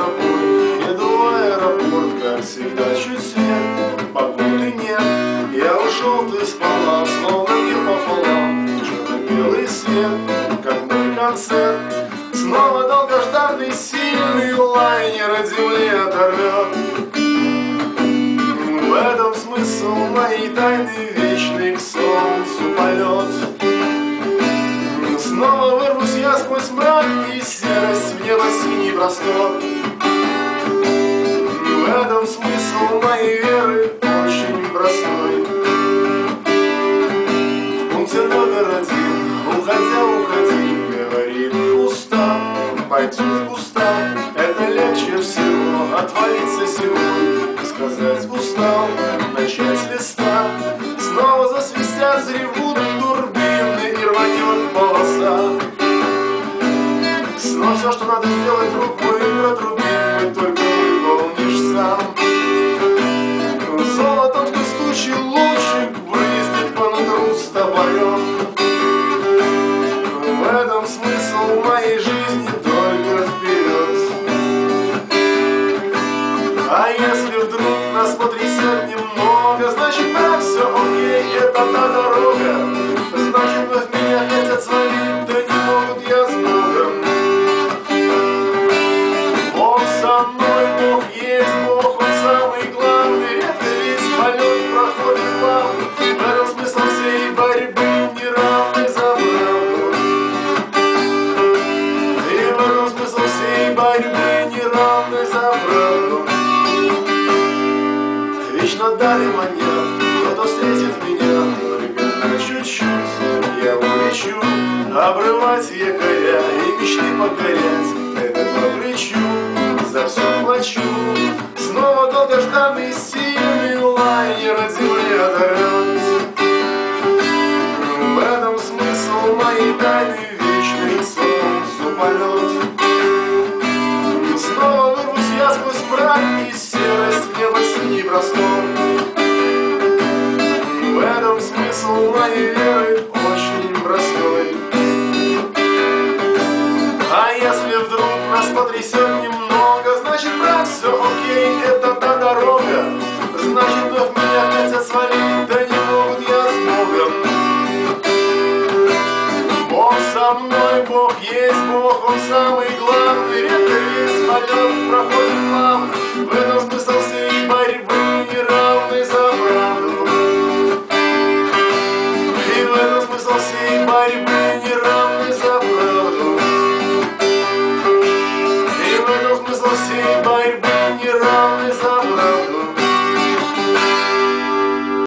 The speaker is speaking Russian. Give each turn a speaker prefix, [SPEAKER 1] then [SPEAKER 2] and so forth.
[SPEAKER 1] тропой Еду в аэропорт, как всегда, чуть свет Погоды нет, я ушел, ты спала Словно мир пополам, черно-белый свет Как мой концерт. Снова долгожданный сильный лайнер от земли оторвет В этом смысл моей тайны вечный к солнцу полет Снова вырвусь я сквозь мрак и серость В небо синий простор Этом смысл моей веры очень простой. Пункте номер один, уходя, уходи, говорит устал, пойти в куста Это легче всего отвалиться сегодня Сказать устал, начать с листа. Снова засвистят, заревут турбины И рванет полоса. Снова все, что надо сделать рукой протрубить мечты покорять Это по плечу, за все плачу. Снова долгожданный сильный лайнер земли оторвет В этом смысл моей тайны вечный солнцу полет Снова вырвусь я сквозь мрак и серость в небо синий простор. В этом смысл моей потрясет немного Значит, брат, все окей, это та дорога. Значит, вновь меня хотят свалить, да не могут я с Богом. Бог со мной, Бог есть Бог, Он самый главный Редко весь полет проходит плавно В этом смысл всей борьбы неравной за правду. И в этом смысл всей борьбы за сей борьбы не раз.